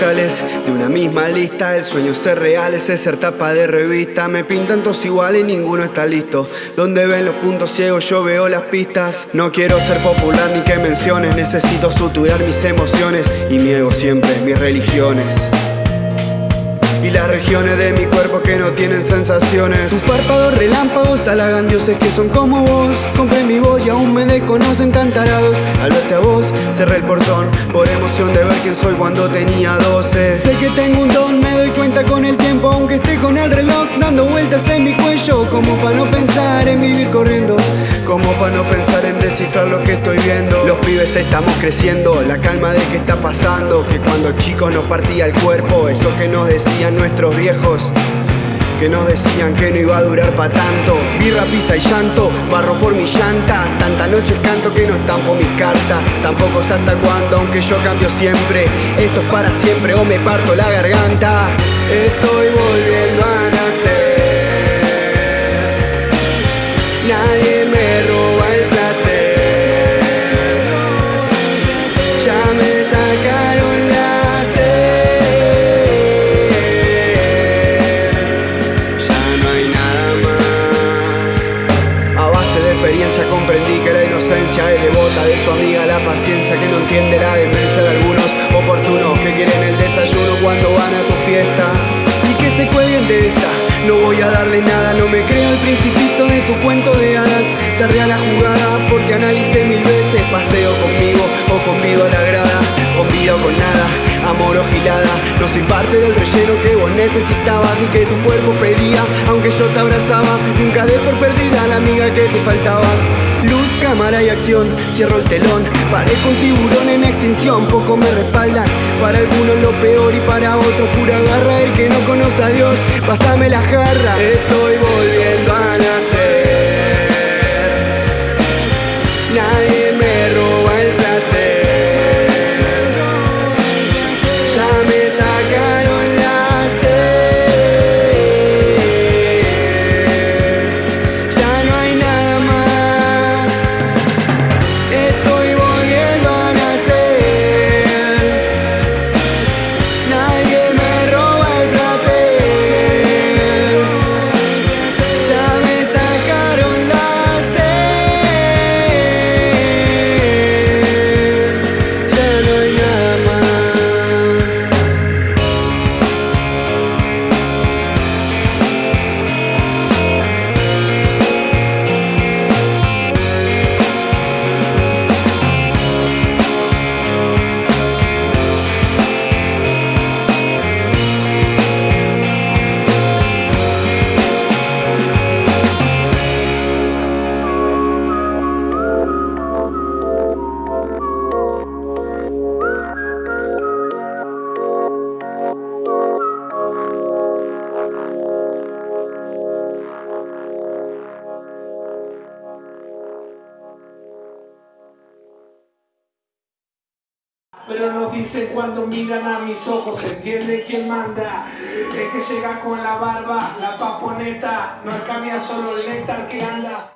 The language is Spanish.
de una misma lista. El sueño ser real es ser tapa de revista. Me pintan todos iguales y ninguno está listo. Donde ven los puntos ciegos, yo veo las pistas. No quiero ser popular ni que menciones. Necesito suturar mis emociones y niego siempre mis religiones. Regiones de mi cuerpo que no tienen sensaciones. Tus párpados relámpagos halagan dioses que son como vos. Compré mi voz y aún me desconocen tan tarados. Al verte a vos cerré el portón Por emoción de ver quién soy cuando tenía 12 Sé que tengo un don, me doy cuenta con el tiempo Aunque esté con el reloj dando vueltas en mi cuello. Como para no pensar en vivir corriendo Como para no pensar en descifrar lo que estoy viendo. Los pibes estamos creciendo, la calma de que está pasando Que cuando chicos nos partía el cuerpo Eso que nos decían nuestros viejos que nos decían que no iba a durar pa' tanto. Birra, pizza y llanto, barro por mi llanta. Tanta noche canto que no estampo mis cartas. Tampoco sé hasta cuándo, aunque yo cambio siempre. Esto es para siempre o me parto la garganta. Estoy volviendo a nacer inocencia es devota de su amiga La paciencia que no entiende la demencia de algunos oportunos Que quieren el desayuno cuando van a tu fiesta. Y que se cuelguen de esta. No voy a darle nada, no me creo el principito de tu cuento de hadas. Tardé a la jugada porque analicé mil veces. Paseo conmigo o convido a la grada. Convido con nada, amor o gilada No soy parte del relleno que vos necesitabas Ni que tu cuerpo pedía, aunque yo te abrazaba Nunca dé por perdida la amiga que te faltaba Luz, cámara y acción, cierro el telón. Parezco un tiburón en extinción, poco me respaldan. Para algunos lo peor y para otros pura garra. El que no conoce a Dios, pásame la jarra. Estoy volviendo a nacer. Nadie me roba el placer. Ya me sacaron Pero no dice cuando miran a mis ojos, se entiende quién manda. El que llega con la barba, la paponeta, no es camina solo el néctar que anda.